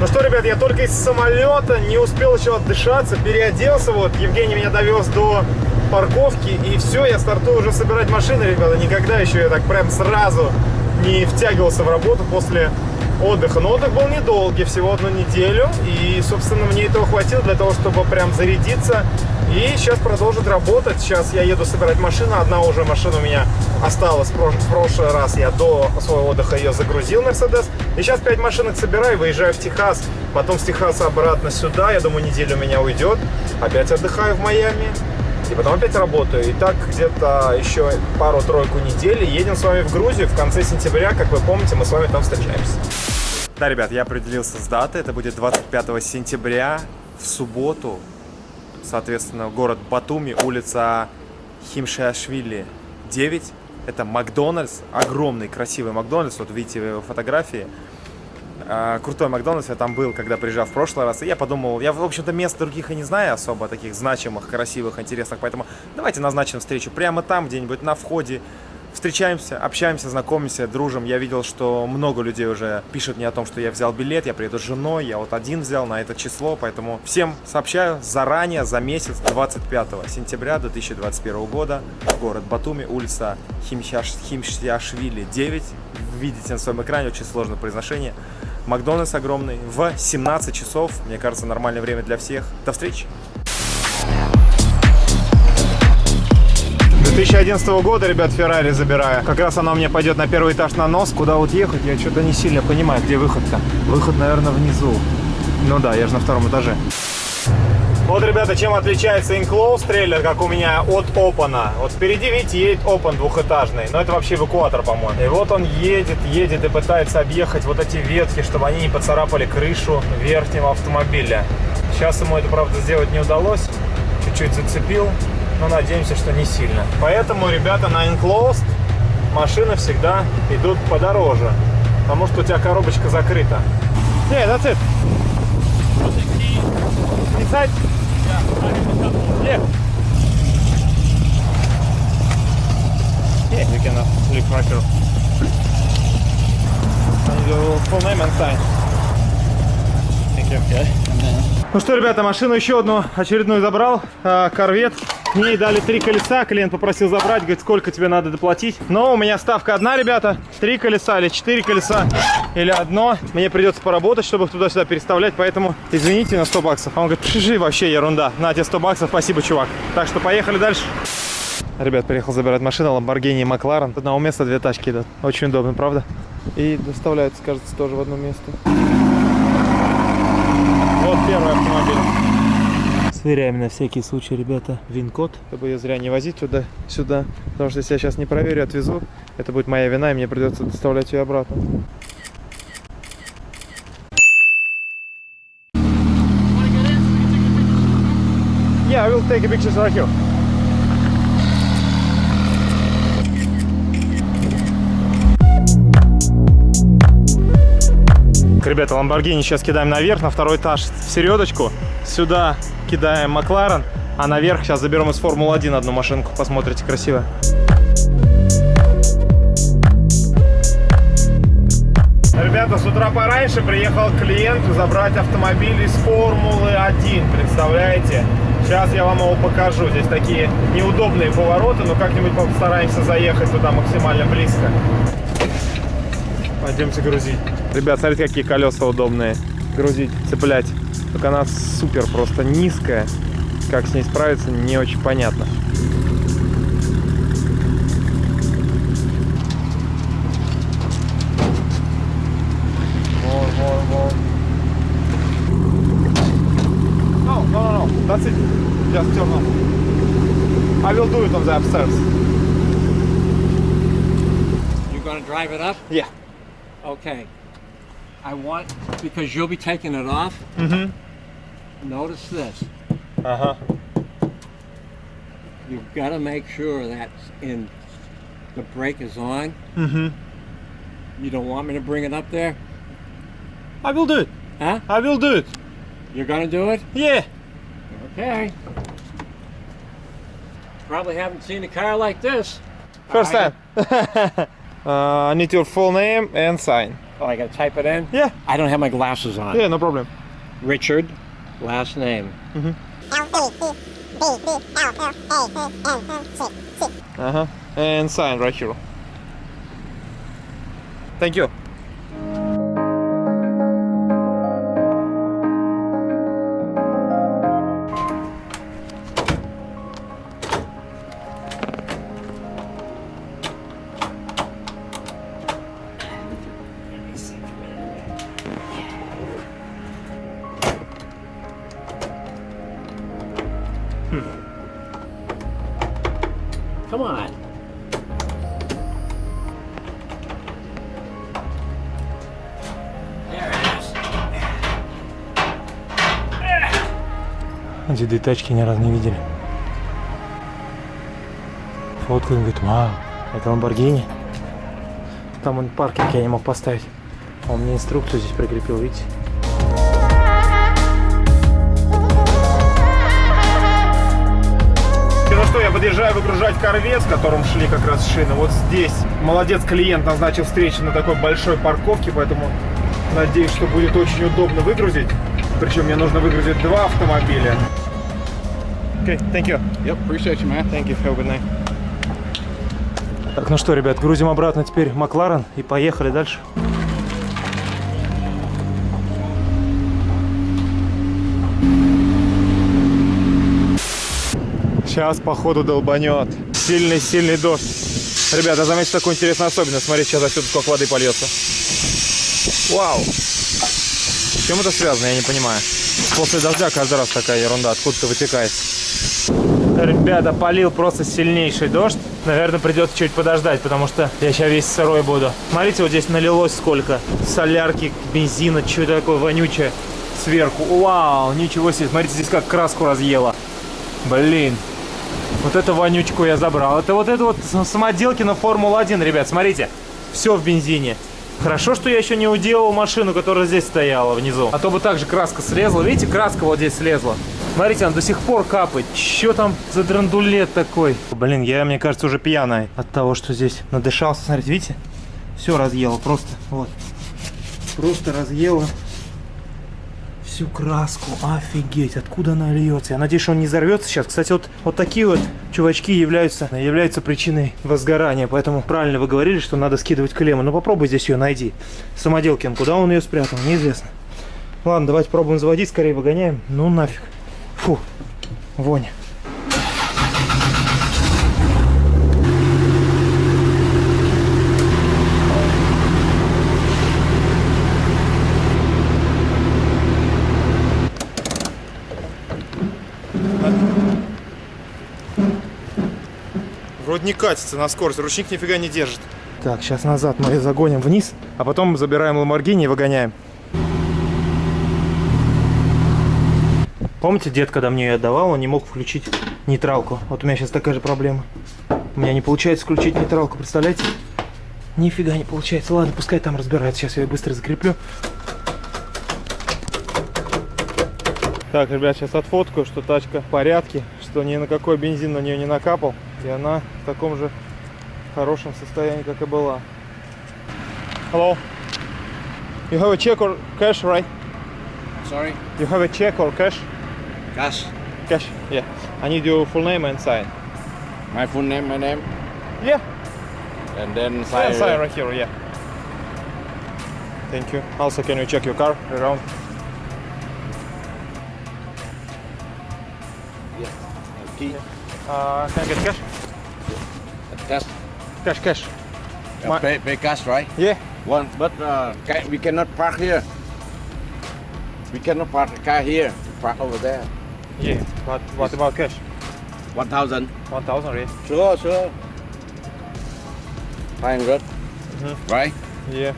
Ну что, ребят, я только из самолета не успел еще отдышаться, переоделся, вот, Евгений меня довез до парковки, и все, я стартую уже собирать машины, ребята, никогда еще я так прям сразу не втягивался в работу после отдыха. Но отдых был недолгий, всего одну неделю, и, собственно, мне этого хватило для того, чтобы прям зарядиться и сейчас продолжит работать. Сейчас я еду собирать машину. Одна уже машина у меня осталась. В прошлый раз я до своего отдыха ее загрузил, Мерседес. И сейчас 5 машинок собираю, выезжаю в Техас. Потом с Техаса обратно сюда. Я думаю, неделю у меня уйдет. Опять отдыхаю в Майами. И потом опять работаю. И так где-то еще пару-тройку недель. Едем с вами в Грузию в конце сентября. Как вы помните, мы с вами там встречаемся. Да, ребят, я определился с датой. Это будет 25 сентября в субботу соответственно, город Батуми, улица Химшиашвили 9. Это Макдональдс, огромный, красивый Макдональдс, вот видите фотографии. А, крутой Макдональдс, я там был, когда приезжал в прошлый раз, и я подумал, я, в общем-то, мест других и не знаю особо, таких значимых, красивых, интересных, поэтому давайте назначим встречу прямо там, где-нибудь на входе встречаемся, общаемся, знакомимся, дружим. Я видел, что много людей уже пишут мне о том, что я взял билет, я приеду с женой, я вот один взял на это число, поэтому всем сообщаю заранее, за месяц, 25 сентября 2021 года, город Батуми, улица Химшаш, Химшяшвили 9. Видите на своем экране, очень сложное произношение. Макдональдс огромный в 17 часов, мне кажется, нормальное время для всех. До встречи! 2011 года, ребят, Феррари забираю. Как раз она у меня пойдет на первый этаж на нос. Куда вот ехать, я что-то не сильно понимаю, где выход-то. Выход, наверное, внизу. Ну да, я же на втором этаже. Вот, ребята, чем отличается Enclosed трейлер, как у меня, от Open. Вот впереди, видите, едет Open двухэтажный, но это вообще эвакуатор, по-моему. И вот он едет, едет и пытается объехать вот эти ветки, чтобы они не поцарапали крышу верхнего автомобиля. Сейчас ему это, правда, сделать не удалось. Чуть-чуть зацепил, но надеемся, что не сильно. Поэтому, ребята, на Enclosed машины всегда идут подороже, потому что у тебя коробочка закрыта. Yeah, that's it. Inside? Yeah. Yeah, you can uh, leave here. And your full name and sign. Thank you. Okay. Ну что, ребята, машину еще одну очередную забрал. Корвет. Мне дали три колеса, клиент попросил забрать, говорит, сколько тебе надо доплатить. Но у меня ставка одна, ребята, три колеса или четыре колеса, или одно. Мне придется поработать, чтобы их туда-сюда переставлять, поэтому извините на 100 баксов. А он говорит, пиши, вообще ерунда, на тебе 100 баксов, спасибо, чувак. Так что поехали дальше. Ребят, приехал забирать машину, Lamborghini и McLaren. Одного места две тачки идут. Очень удобно, правда? И доставляется, кажется, тоже в одно место. Вот первый автомобиль. Сверяем на всякий случай, ребята, вин-код, чтобы ее зря не возить туда-сюда. Потому что если я сейчас не проверю, отвезу, это будет моя вина, и мне придется доставлять ее обратно. Yeah, I will take a picture right here. Ребята, Lamborghini сейчас кидаем наверх, на второй этаж в середочку. Сюда кидаем Макларен, а наверх сейчас заберем из Формулы-1 одну машинку, посмотрите, красиво. Ребята, с утра пораньше приехал клиент забрать автомобиль из Формулы-1, представляете? Сейчас я вам его покажу. Здесь такие неудобные повороты, но как-нибудь постараемся заехать туда максимально близко. Пойдемте грузить. Ребят, смотрите, какие колеса удобные. Грузить, цеплять. Только она супер просто низкая. Как с ней справиться, не очень понятно. No, no, no, no. That's it. Just turn on. I will do it on the upstairs. You're gonna drive it up? Yeah. Okay. I want, because you'll be taking it off, Mm-hmm. notice this. Uh-huh. You've got to make sure that in the brake is on. Mm-hmm. You don't want me to bring it up there? I will do it. Huh? I will do it. You're going to do it? Yeah. Okay. Probably haven't seen a car like this. First time. uh, I need your full name and sign. Oh, I gotta type it in? Yeah. I don't have my glasses on. Yeah, no problem. Richard, last name. Mm -hmm. Uh-huh. And sign right here. Thank you. Come on. Деды тачки ни разу не видели. Фоткаю, он говорит, вау, это Ламборгини. Там он паркинг я не мог поставить. Он мне инструкцию здесь прикрепил, видите? Что, я подъезжаю выгружать корвет, с которым шли как раз шины. Вот здесь молодец клиент назначил встречу на такой большой парковке, поэтому надеюсь, что будет очень удобно выгрузить. Причем мне нужно выгрузить два автомобиля. Okay, thank you. Yep, appreciate you, man. Thank you. Have a good night. Так, ну что, ребят, грузим обратно теперь Макларен и поехали дальше. Сейчас, походу, долбанет. Сильный-сильный дождь. Ребята, заметьте такую интересную особенность. Смотрите, сейчас отсюда сколько воды польется. Вау! С чем это связано, я не понимаю. После дождя каждый раз такая ерунда откуда-то вытекает. Ребята, полил просто сильнейший дождь. Наверное, придется чуть подождать, потому что я сейчас весь сырой буду. Смотрите, вот здесь налилось сколько. Солярки, бензина, что такое вонючее сверху. Вау, ничего себе. Смотрите, здесь как краску разъело. Блин. Вот эту вонючку я забрал. Это вот это вот самоделки на Формулу-1, ребят. Смотрите, все в бензине. Хорошо, что я еще не уделал машину, которая здесь стояла внизу. А то бы также краска слезла. Видите, краска вот здесь слезла. Смотрите, она до сих пор капает. Че там за драндулет такой? Блин, я, мне кажется, уже пьяный от того, что здесь надышался. Смотрите, видите? Все разъело просто. Вот. Просто разъело всю краску. Офигеть, откуда она льется. Я надеюсь, он не взорвется сейчас. Кстати, вот, вот такие вот чувачки являются, являются причиной возгорания. Поэтому правильно вы говорили, что надо скидывать клемму. Ну попробуй здесь ее найди. Самоделкин, куда он ее спрятал, неизвестно. Ладно, давайте пробуем заводить, скорее выгоняем. Ну нафиг. Фу, вонь. Вроде не катится на скорость, ручник нифига не держит. Так, сейчас назад мы загоним вниз, а потом забираем Ламборгини и выгоняем. Помните, дед, когда мне ее отдавал, он не мог включить нейтралку. Вот у меня сейчас такая же проблема. У меня не получается включить нейтралку, представляете? Нифига не получается. Ладно, пускай там разбирается. Сейчас я ее быстро закреплю. Так, ребят, сейчас отфоткаю, что тачка в порядке, что ни на какой бензин на нее не накапал. И она в таком же хорошем состоянии, как и была. Hello. You have a check or cash, right? Sorry? You have a check or cash? Cash. Cash, yeah. I need your full name and sign. My full name, my name. Yeah, And then yeah sign. sign right here, yeah. Thank you. Also, can you check your car around? Uh, can I get cash? Cash. Cash, cash. My- pay, pay cash, right? Yeah. One, but uh, ca- we cannot park here. We cannot park the car here. Park over there. Yeah. But what about cash? One thousand. 1000 right? Sure, sure. Five hundred. Mhm. Right? Yeah.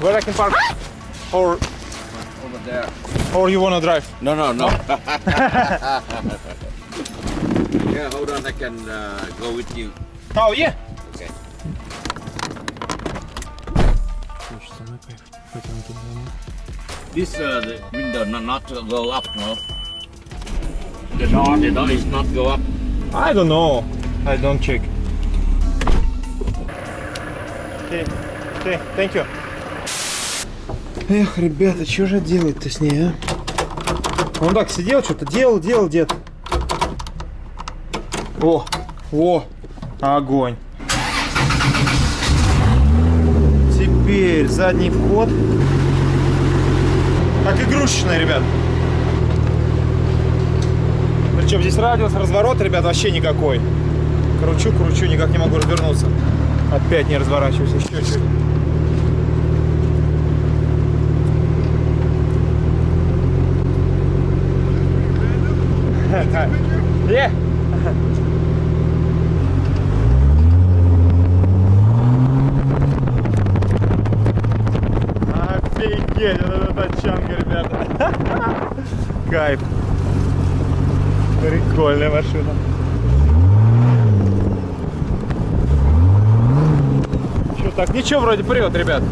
Where I can park? Or Over there. or you wanna drive? No, no, no. yeah, hold on. I can uh, go with you. Oh yeah. Okay. This uh, the window not, not to go up, no. The door, the door is not go up. I don't know. I don't check. Okay. Okay. Thank you. Эх, ребята, что же делать-то с ней, а? Он так сидел, что-то делал, делал дед. О, о, огонь. Теперь задний вход. Как игрушечная, ребят. Причем здесь радиус разворота, ребят, вообще никакой. Кручу, кручу, никак не могу развернуться. Опять не разворачиваюсь, еще чуть. Yeah. Тачанка, ребята. Кайф. Прикольная машина. Что так? Ничего вроде прет, ребят.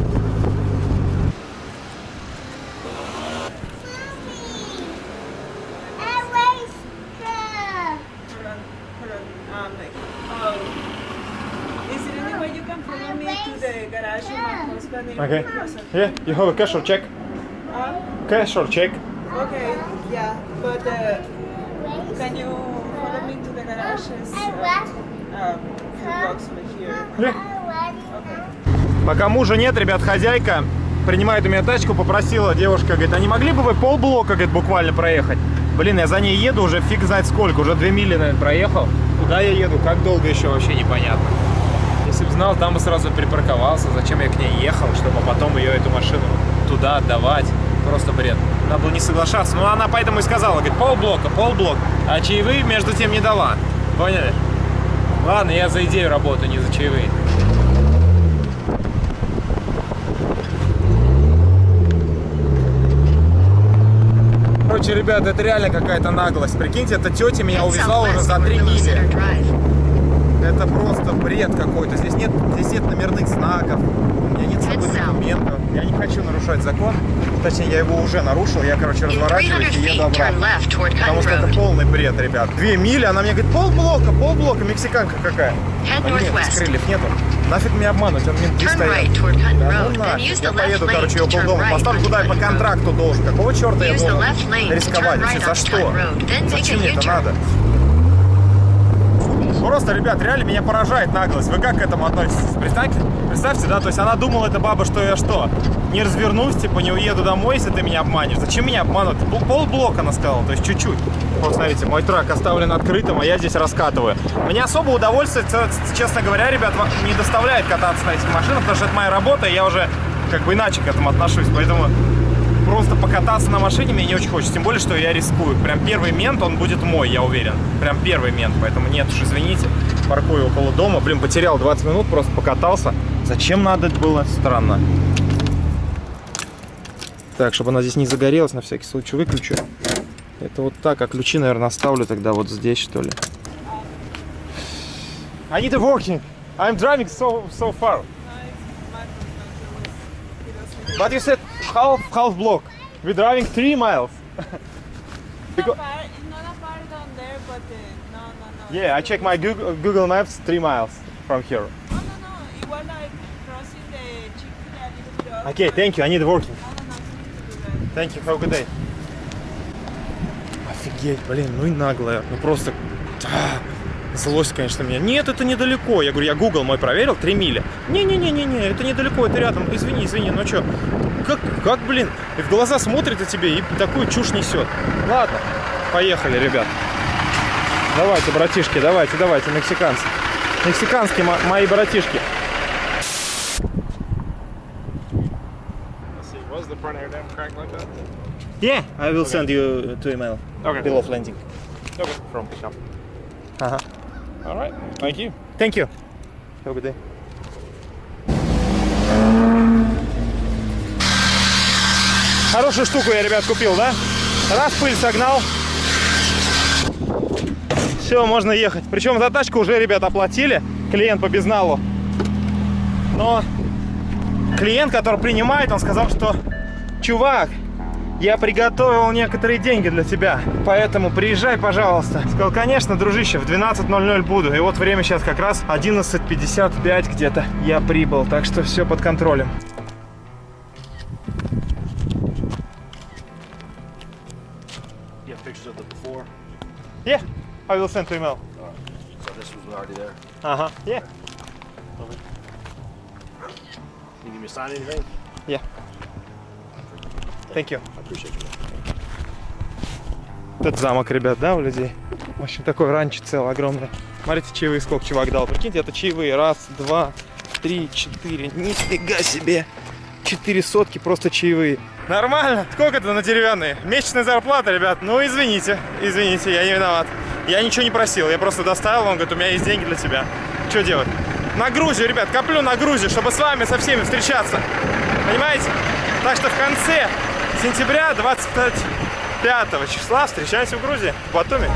Um, oh. Okay. Yeah, you have a cash or check? Cash or check? okay, yeah, but uh, can you follow me to the garage? It's, uh, um. Okay. Пока мужа нет, ребят, хозяйка принимает у меня тачку, попросила девушка, говорит, а не могли бы вы полблока, говорит, буквально проехать? Блин, я за ней еду уже фиг знает сколько, уже две мили, наверное, проехал. Куда я еду, как долго еще, вообще непонятно. Если бы знал, там бы сразу припарковался, зачем я к ней ехал, чтобы потом ее, эту машину, туда отдавать. Просто бред. Надо было не соглашаться. Ну, она поэтому и сказала, говорит, полблока, полблока. А чаевые между тем не дала. Поняли? Ладно, я за идею работаю, не за чаевые. Короче, ребята, это реально какая-то наглость. Прикиньте, эта тетя меня увезла уже за 3 мили. Это просто бред какой-то. Здесь нет, здесь нет номерных знаков, у меня нет с собой документов. Я не хочу нарушать закон. Точнее, я его уже нарушил. Я, короче, In 300 разворачиваюсь и еду обратно. Потому что это полный бред, ребят. Две мили, она мне говорит, полблока, полблока, мексиканка какая. А нет, здесь крыльев нету. Нафиг меня обманывать, он менты стоят. Да ну нафиг, я поеду, короче, turn полдома поставлю, куда я по контракту должен. Какого черта я должен рисковать вообще? За что? Зачем мне это надо? Просто, ребят, реально меня поражает наглость. Вы как к этому относитесь? Представьте, представьте, да, то есть она думала, эта баба, что я что, не развернусь, типа не уеду домой, если ты меня обманешь. Зачем меня обманывать? Пол- Полблока она сказала, то есть чуть-чуть. Вот смотрите, мой трак оставлен открытым, а я здесь раскатываю. Мне особо удовольствия, ц- честно говоря, ребят, не доставляет кататься на этих машинах, потому что это моя работа, и я уже как бы иначе к этому отношусь. Поэтому просто покататься на машине мне не очень хочется. Тем более, что я рискую. Прям первый мент, он будет мой, я уверен. Прям первый мент. Поэтому нет уж, извините. Паркую около дома. Блин, потерял 20 минут, просто покатался. Зачем надо было? Странно. Так, чтобы она здесь не загорелась, на всякий случай выключу. Это вот так, а ключи, наверное, оставлю тогда вот здесь, что ли. I need a working. I'm driving so, so far. But you said half half block. We're driving three miles. Because- there, but uh, no, no, no. yeah, I check my Google, Google Maps. Three miles from here. No, no, no. Igual like crossing the Chick-fil-A. Okay, thank you. I need working. No, no, no. You need to do that. Thank you. Have a good day. Офигеть, блин, ну и наглая. Ну просто... Злость, конечно, меня. Нет, это недалеко. Я говорю, я Google мой проверил, 3 мили. Не-не-не-не-не, это недалеко, это рядом. Извини, извини, ну что? Как, как, блин? И в глаза смотрит на тебе и такую чушь несет. Ладно, поехали, ребят. Давайте, братишки, давайте, давайте, мексиканцы. Мексиканские мо- мои братишки. Was the front air dam cracked like that? Yeah, I will send you to email. Okay. Bill of landing. Okay. From shop. Ага. All right. Thank you. Thank you. Have a good day. Хорошую штуку я, ребят, купил, да? Раз пыль согнал. Все, можно ехать. Причем за тачку уже, ребят, оплатили. Клиент по безналу. Но клиент, который принимает, он сказал, что чувак, я приготовил некоторые деньги для тебя, поэтому приезжай, пожалуйста. Сказал, конечно, дружище, в 12.00 буду. И вот время сейчас как раз 11.55 где-то я прибыл, так что все под контролем. Yeah, I will send to email. Right. So this was already there? Uh-huh, yeah. Okay. Can you give me a sign anything? Yeah. Thank you. Этот замок, ребят, да, у людей? В общем, такой ранчо целый, огромный. Смотрите, чаевые сколько чувак дал. Прикиньте, это чаевые. Раз, два, три, четыре. Нифига себе. Четыре сотки просто чаевые. Нормально. Сколько это на деревянные? Месячная зарплата, ребят. Ну, извините. Извините, я не виноват. Я ничего не просил. Я просто доставил. Он говорит, у меня есть деньги для тебя. Что делать? На Грузию, ребят, коплю на Грузию, чтобы с вами со всеми встречаться. Понимаете? Так что в конце сентября 25 числа встречаемся в Грузии, в Батуми.